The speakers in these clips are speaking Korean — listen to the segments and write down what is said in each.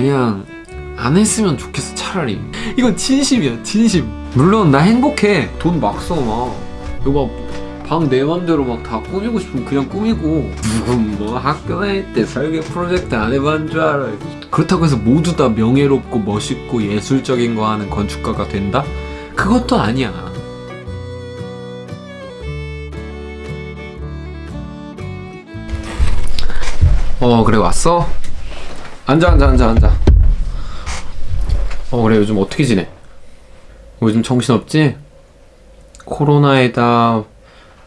그냥 안 했으면 좋겠어 차라리. 이건 진심이야 진심. 물론 나 행복해. 돈 막 써 막. 이거 막 방 내 맘대로 막 다 꾸미고 싶으면 그냥 꾸미고. 누군 뭐 학교 다닐 때 설계 프로젝트 안 해본 줄 알아. 그렇다고 해서 모두 다 명예롭고 멋있고 예술적인 거 하는 건축가가 된다? 그것도 아니야. 어 그래 왔어? 앉아 앉아 앉아 앉아. 어 그래 요즘 어떻게 지내? 요즘 정신없지? 코로나에다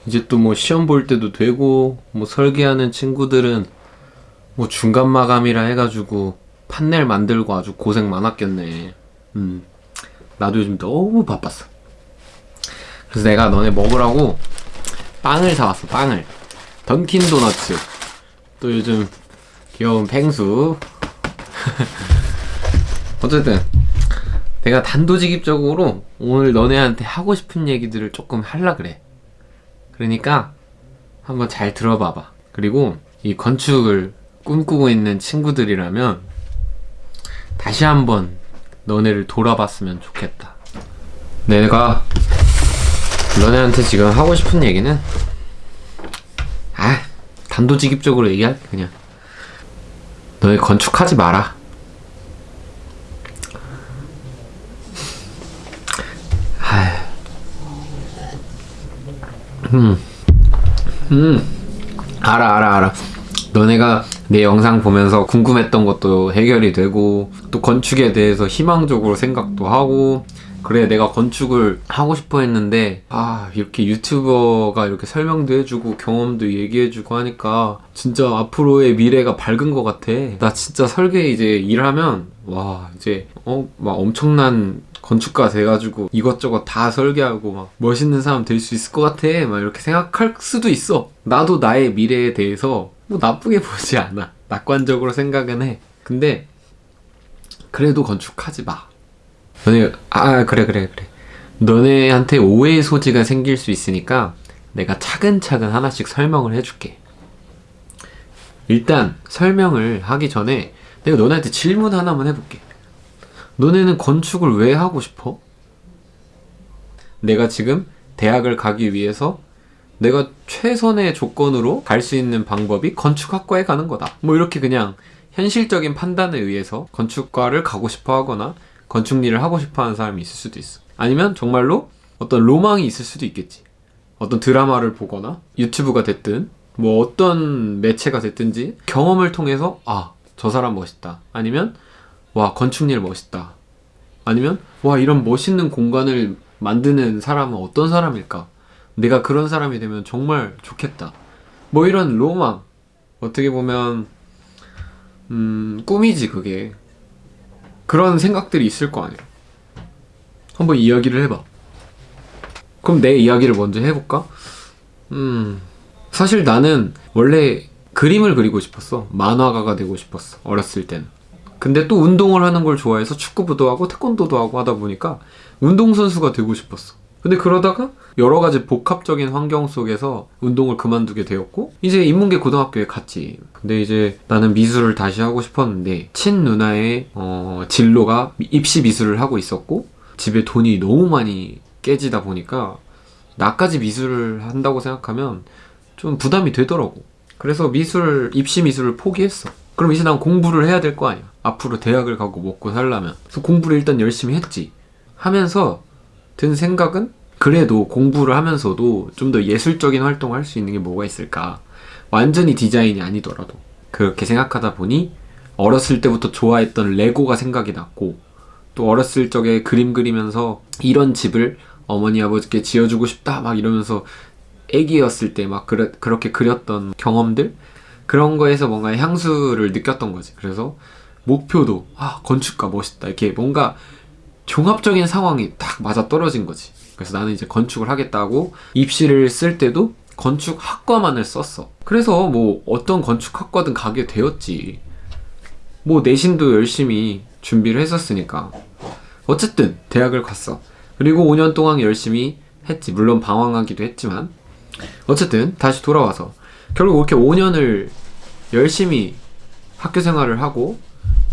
이제 또 뭐 시험 볼 때도 되고 뭐 설계하는 친구들은 뭐 중간 마감이라 해가지고 판넬 만들고 아주 고생 많았겠네. 음 나도 요즘 너무 바빴어. 그래서 내가 너네 먹으라고 빵을 사왔어 빵을. 던킨 도너츠. 또 요즘 귀여운 펭수 어쨌든 내가 단도직입적으로 오늘 너네한테 하고 싶은 얘기들을 조금 할라 그래. 그러니까 한번 잘 들어봐봐. 그리고 이 건축을 꿈꾸고 있는 친구들이라면 다시 한번 너네를 돌아봤으면 좋겠다. 내가 너네한테 지금 하고 싶은 얘기는 아 단도직입적으로 얘기할게 그냥 너네 건축하지 마라. 음. 음. 알아 알아 알아 너네가 내 영상 보면서 궁금했던 것도 해결이 되고 또 건축에 대해서 희망적으로 생각도 하고 그래 내가 건축을 하고 싶어 했는데 아 이렇게 유튜버가 이렇게 설명도 해주고 경험도 얘기해주고 하니까 진짜 앞으로의 미래가 밝은 것 같아. 나 진짜 설계 이제 일하면 와 이제 어 막 엄청난 건축가 돼가지고 이것저것 다 설계하고 막 멋있는 사람 될 수 있을 것 같아. 막 이렇게 생각할 수도 있어. 나도 나의 미래에 대해서 뭐 나쁘게 보지 않아. 낙관적으로 생각은 해. 근데 그래도 건축하지 마 너네 아 그래 그래 그래. 너네한테 오해의 소지가 생길 수 있으니까 내가 차근차근 하나씩 설명을 해줄게. 일단 설명을 하기 전에 내가 너네한테 질문 하나만 해볼게. 너네는 건축을 왜 하고 싶어? 내가 지금 대학을 가기 위해서 내가 최선의 조건으로 갈 수 있는 방법이 건축학과에 가는 거다. 뭐 이렇게 그냥 현실적인 판단에 의해서 건축과를 가고 싶어 하거나 건축 일을 하고 싶어 하는 사람이 있을 수도 있어. 아니면 정말로 어떤 로망이 있을 수도 있겠지. 어떤 드라마를 보거나 유튜브가 됐든 뭐 어떤 매체가 됐든지 경험을 통해서 아 저 사람 멋있다. 아니면 와 건축 일 멋있다. 아니면 와 이런 멋있는 공간을 만드는 사람은 어떤 사람일까? 내가 그런 사람이 되면 정말 좋겠다. 뭐 이런 로망. 어떻게 보면 음 꿈이지 그게 그런 생각들이 있을 거 아니야 한번 이야기를 해봐. 그럼 내 이야기를 먼저 해볼까? 음 사실 나는 원래 그림을 그리고 싶었어. 만화가가 되고 싶었어 어렸을 때는. 근데 또 운동을 하는 걸 좋아해서 축구부도 하고 태권도도 하고 하다 보니까 운동선수가 되고 싶었어 근데 그러다가 여러 가지 복합적인 환경 속에서 운동을 그만두게 되었고 이제 인문계 고등학교에 갔지. 근데 이제 나는 미술을 다시 하고 싶었는데 친누나의 어, 진로가 입시 미술을 하고 있었고 집에 돈이 너무 많이 깨지다 보니까 나까지 미술을 한다고 생각하면 좀 부담이 되더라고. 그래서 미술 입시 미술을 포기했어. 그럼 이제 난 공부를 해야 될 거 아니야. 앞으로 대학을 가고 먹고 살려면. 그래서 공부를 일단 열심히 했지. 하면서 든 생각은? 그래도 공부를 하면서도 좀 더 예술적인 활동을 할 수 있는 게 뭐가 있을까? 완전히 디자인이 아니더라도. 그렇게 생각하다 보니 어렸을 때부터 좋아했던 레고가 생각이 났고 또 어렸을 적에 그림 그리면서 이런 집을 어머니 아버지께 지어주고 싶다 막 이러면서 애기였을 때 막 그렇게 그렸던 경험들? 그런 거에서 뭔가 향수를 느꼈던 거지. 그래서 목표도 아 건축가 멋있다. 이렇게 뭔가 종합적인 상황이 딱 맞아 떨어진 거지. 그래서 나는 이제 건축을 하겠다고 입시를 쓸 때도 건축학과만을 썼어. 그래서 뭐 어떤 건축학과든 가게 되었지. 뭐 내신도 열심히 준비를 했었으니까. 어쨌든 대학을 갔어. 그리고 5년 동안 열심히 했지. 물론 방황하기도 했지만. 어쨌든 다시 돌아와서. 결국 이렇게 5년을 열심히 학교 생활을 하고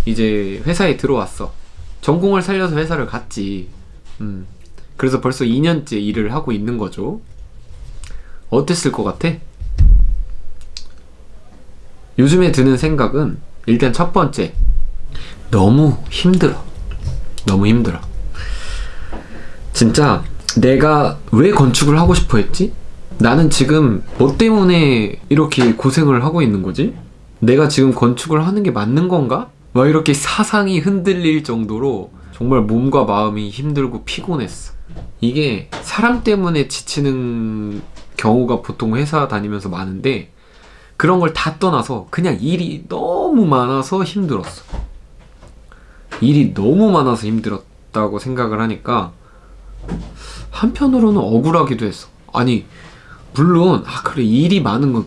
이제 회사에 들어왔어. 전공을 살려서 회사를 갔지. 음. 그래서 벌써 2년째 일을 하고 있는 거죠. 어땠을 것 같아? 요즘에 드는 생각은 일단 첫 번째 너무 힘들어. 너무 힘들어. 진짜 내가 왜 건축을 하고 싶어 했지? 나는 지금 뭐 때문에 이렇게 고생을 하고 있는 거지? 내가 지금 건축을 하는 게 맞는 건가? 막 이렇게 사상이 흔들릴 정도로 정말 몸과 마음이 힘들고 피곤했어. 이게 사람 때문에 지치는 경우가 보통 회사 다니면서 많은데 그런 걸 다 떠나서 그냥 일이 너무 많아서 힘들었어. 일이 너무 많아서 힘들었다고 생각을 하니까 한편으로는 억울하기도 했어. 아니, 물론, 아, 그래, 일이 많은 건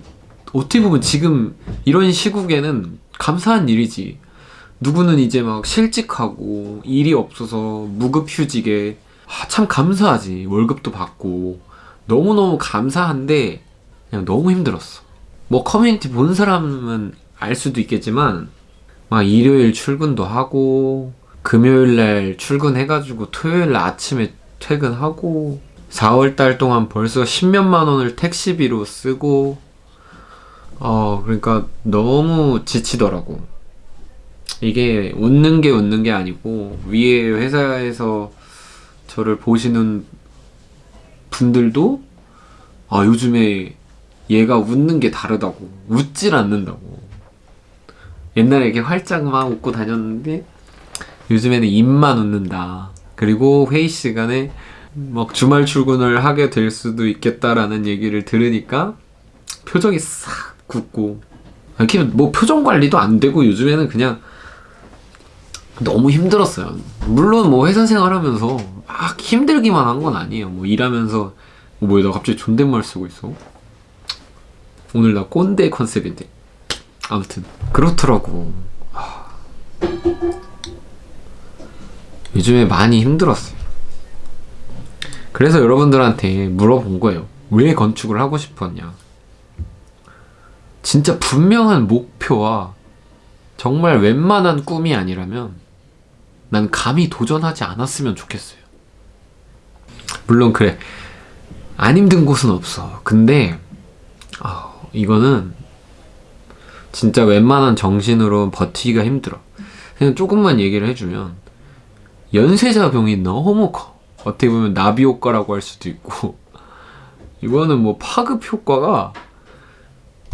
어떻게 보면 지금 이런 시국에는 감사한 일이지. 누구는 이제 막 실직하고 일이 없어서 무급휴직에 아, 참 감사하지. 월급도 받고. 너무너무 감사한데 그냥 너무 힘들었어. 뭐 커뮤니티 본 사람은 알 수도 있겠지만 막 일요일 출근도 하고 금요일 날 출근해가지고 토요일 날 아침에 퇴근하고 4월 달 동안 벌써 십몇만 원을 택시비로 쓰고 어 그러니까 너무 지치더라고 이게 웃는 게 웃는 게 아니고 위에 회사에서 저를 보시는 분들도 아 요즘에 얘가 웃는 게 다르다고 웃질 않는다고. 옛날에 이렇게 활짝 막 웃고 다녔는데 요즘에는 입만 웃는다. 그리고 회의 시간에 막 주말 출근을 하게 될 수도 있겠다라는 얘기를 들으니까 표정이 싹 굳고. 이렇게 뭐 표정 관리도 안 되고 요즘에는 그냥 너무 힘들었어요. 물론 뭐 회사 생활하면서 막 힘들기만 한 건 아니에요. 뭐 일하면서 뭐 뭐야 나 갑자기 존댓말 쓰고 있어. 오늘 나 꼰대 컨셉인데 아무튼 그렇더라고. 하... 요즘에 많이 힘들었어요. 그래서 여러분들한테 물어본 거예요. 왜 건축을 하고 싶었냐? 진짜 분명한 목표와 정말 웬만한 꿈이 아니라면 난 감히 도전하지 않았으면 좋겠어요. 물론 그래 안 힘든 곳은 없어. 근데 아, 이거는 진짜 웬만한 정신으로 버티기가 힘들어. 그냥 조금만 얘기를 해주면 연쇄작용이 너무 커. 어떻게 보면 나비 효과라고 할 수도 있고 이거는 뭐 파급 효과가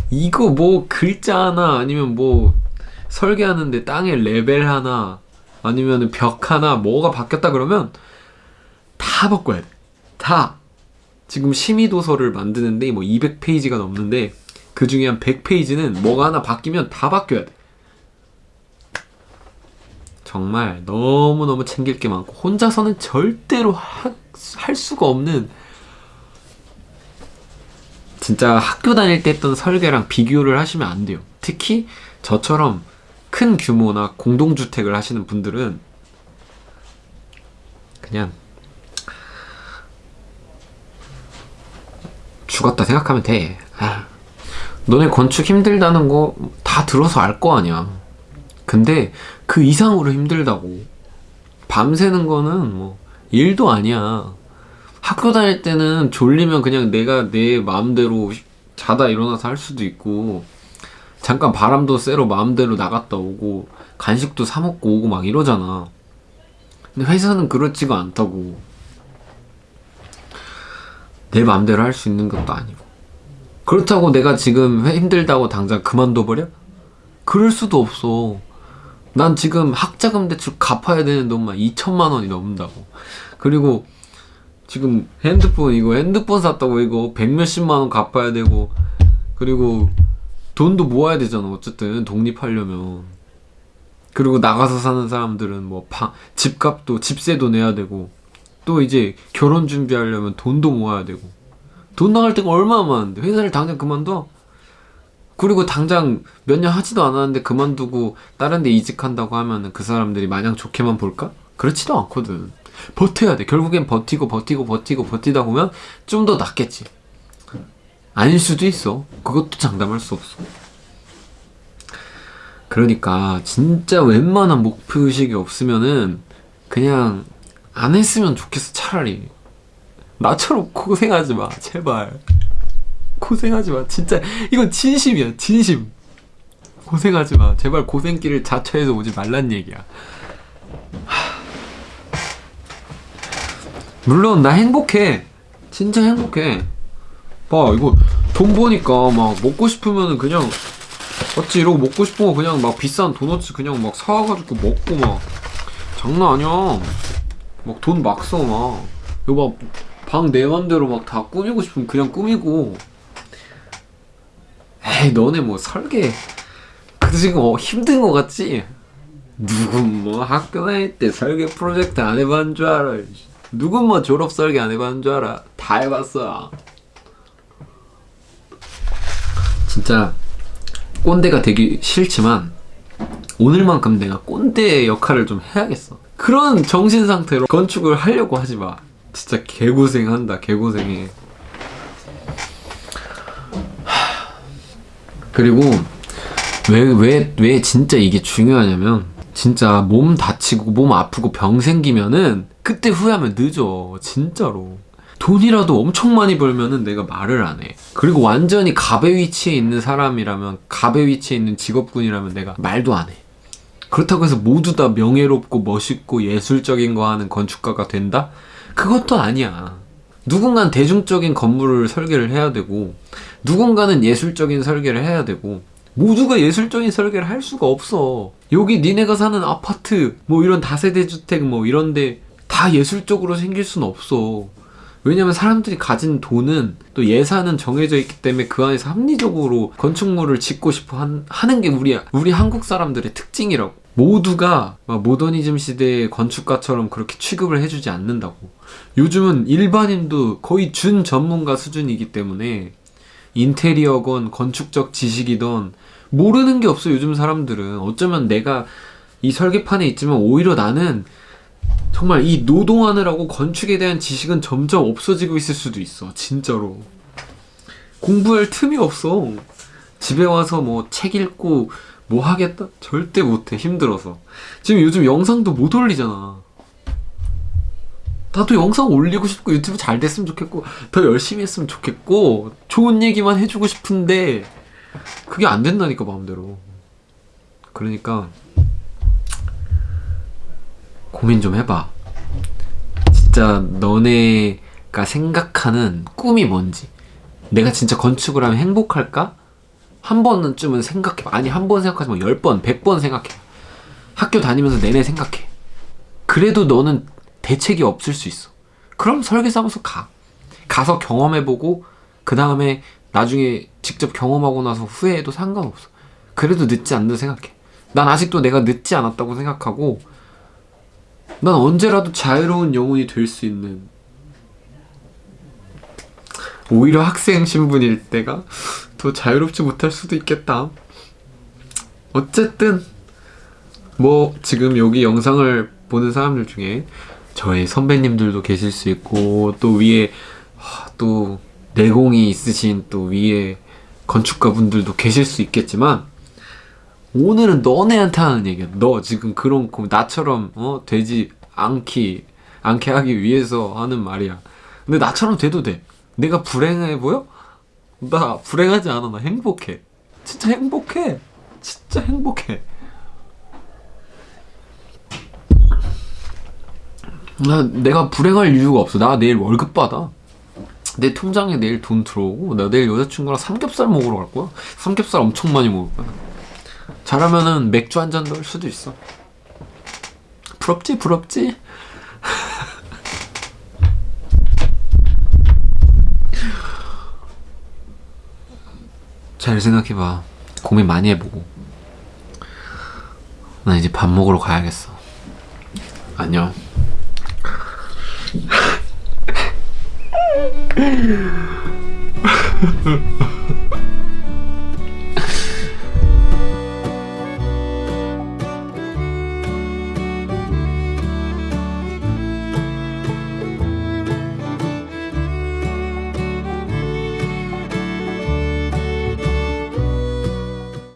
이거 뭐 글자 하나 아니면 뭐 설계하는데 땅에 레벨 하나 아니면 벽 하나 뭐가 바뀌었다 그러면 다 바꿔야 돼. 다. 지금 심의도서를 만드는데 뭐 200페이지가 넘는데 그 중에 한 100페이지는 뭐가 하나 바뀌면 다 바뀌어야 돼. 정말 너무너무 챙길 게 많고 혼자서는 절대로 하, 할 수가 없는 진짜 학교 다닐 때 했던 설계랑 비교를 하시면 안 돼요. 특히 저처럼 큰 규모나 공동주택을 하시는 분들은 그냥 죽었다 생각하면 돼. 아, 너네 건축 힘들다는 거 다 들어서 알 거 아니야. 근데 그 이상으로 힘들다고. 밤새는 거는 뭐 일도 아니야. 학교 다닐 때는 졸리면 그냥 내가 내 마음대로 자다 일어나서 할 수도 있고 잠깐 바람도 쐬러 마음대로 나갔다 오고 간식도 사 먹고 오고 막 이러잖아. 근데 회사는 그렇지가 않다고. 내 마음대로 할 수 있는 것도 아니고. 그렇다고 내가 지금 힘들다고 당장 그만둬버려? 그럴 수도 없어. 난 지금 학자금 대출 갚아야 되는 돈만 2천만 원이 넘는다고. 그리고 지금 핸드폰 이거 핸드폰 샀다고 이거 백 몇십만 원 갚아야 되고 그리고 돈도 모아야 되잖아. 어쨌든 독립하려면. 그리고 나가서 사는 사람들은 뭐 방, 집값도 집세도 내야 되고. 또 이제 결혼 준비하려면 돈도 모아야 되고. 돈 나갈 때가 얼마나 많은데. 회사를 당장 그만둬? 그리고 당장 몇 년 하지도 않았는데 그만두고 다른 데 이직한다고 하면은 그 사람들이 마냥 좋게만 볼까? 그렇지도 않거든. 버텨야 돼. 결국엔 버티고 버티고 버티고 버티다 보면 좀 더 낫겠지. 아닐 수도 있어. 그것도 장담할 수 없어. 그러니까 진짜 웬만한 목표의식이 없으면은 그냥 안 했으면 좋겠어 차라리. 나처럼 고생하지 마 제발. 고생하지 마. 진짜 이건 진심이야 진심. 고생하지 마. 제발 고생길을 자처해서 오지 말란 얘기야. 하. 물론 나 행복해. 진짜 행복해 봐 이거 돈 버니까 막 먹고 싶으면은 그냥 맞지? 이러고 먹고 싶은 거 그냥 막 비싼 도너츠 그냥 막 사와가지고 먹고 막. 장난 아니야. 막 돈 막 써 막. 이거 막방 내 맘대로 막 다 꾸미고 싶으면 그냥 꾸미고. 에이 너네 뭐 설계. 그 지금 어, 힘든 거 같지? 누군 뭐 학교 다닐 때 설계 프로젝트 안 해봤는 줄 알아. 누군 뭐 졸업 설계 안 해봤는 줄 알아. 다 해봤어 진짜 꼰대가 되기 싫지만 오늘만큼 내가 꼰대 역할을 좀 해야겠어. 그런 정신 상태로 건축을 하려고 하지 마. 진짜 개고생한다 개고생해. 그리고 왜왜 왜 진짜 이게 중요하냐면 진짜 몸 다치고 몸 아프고 병 생기면은 그때 후회하면 늦어 진짜로 돈이라도 엄청 많이 벌면은 내가 말을 안 해. 그리고 완전히 갑의 위치에 있는 사람이라면 갑의 위치에 있는 직업군이라면 내가 말도 안 해. 그렇다고 해서 모두 다 명예롭고 멋있고 예술적인 거 하는 건축가가 된다? 그것도 아니야. 누군가는 대중적인 건물을 설계를 해야 되고 누군가는 예술적인 설계를 해야 되고 모두가 예술적인 설계를 할 수가 없어. 여기 니네가 사는 아파트 뭐 이런 다세대 주택 뭐 이런데 다 예술적으로 생길 수는 없어. 왜냐면 사람들이 가진 돈은 또 예산은 정해져 있기 때문에 그 안에서 합리적으로 건축물을 짓고 싶어 한, 하는 게 우리 우리 한국 사람들의 특징이라고. 모두가 모더니즘 시대의 건축가처럼 그렇게 취급을 해주지 않는다고. 요즘은 일반인도 거의 준 전문가 수준이기 때문에 인테리어건 건축적 지식이던 모르는 게 없어 요즘 사람들은 어쩌면 내가 이 설계판에 있지만 오히려 나는 정말 이 노동하느라고 건축에 대한 지식은 점점 없어지고 있을 수도 있어 진짜로. 공부할 틈이 없어. 집에 와서 뭐 책 읽고 뭐 하겠다? 절대 못해 힘들어서. 지금 요즘 영상도 못 올리잖아. 나도 영상 올리고 싶고 유튜브 잘 됐으면 좋겠고 더 열심히 했으면 좋겠고 좋은 얘기만 해주고 싶은데 그게 안 된다니까 마음대로. 그러니까 고민 좀 해봐. 진짜 너네가 생각하는 꿈이 뭔지. 내가 진짜 건축을 하면 행복할까? 한 번쯤은 생각해 아니 한 번 생각하지 마. 열 번, 백번 생각해 학교 다니면서 내내 생각해. 그래도 너는 대책이 없을 수 있어. 그럼 설계사무소 가. 가서 경험해보고 그 다음에 나중에 직접 경험하고 나서 후회해도 상관없어. 그래도 늦지 않는 생각해. 난 아직도 내가 늦지 않았다고 생각하고 난 언제라도 자유로운 영혼이 될 수 있는 오히려 학생 신분일 때가 더 자유롭지 못할 수도 있겠다. 어쨌든 뭐 지금 여기 영상을 보는 사람들 중에 저의 선배님들도 계실 수 있고 또 위에 또 내공이 있으신 또 위에 건축가 분들도 계실 수 있겠지만 오늘은 너네한테 하는 얘기야. 너 지금 그런 나처럼 어 되지 않기 않게 하기 위해서 하는 말이야. 근데 나처럼 돼도 돼. 내가 불행해 보여? 나 불행하지 않아. 나 행복해. 진짜 행복해. 진짜 행복해. 나 내가 불행할 이유가 없어. 나 내일 월급 받아. 내 통장에 내일 돈 들어오고 나 내일 여자친구랑 삼겹살 먹으러 갈 거야. 삼겹살 엄청 많이 먹을 거야. 잘하면은 맥주 한 잔도 할 수도 있어. 부럽지 부럽지. 잘 생각해봐. 고민 많이 해보고. 나 이제 밥 먹으러 가야겠어. 안녕.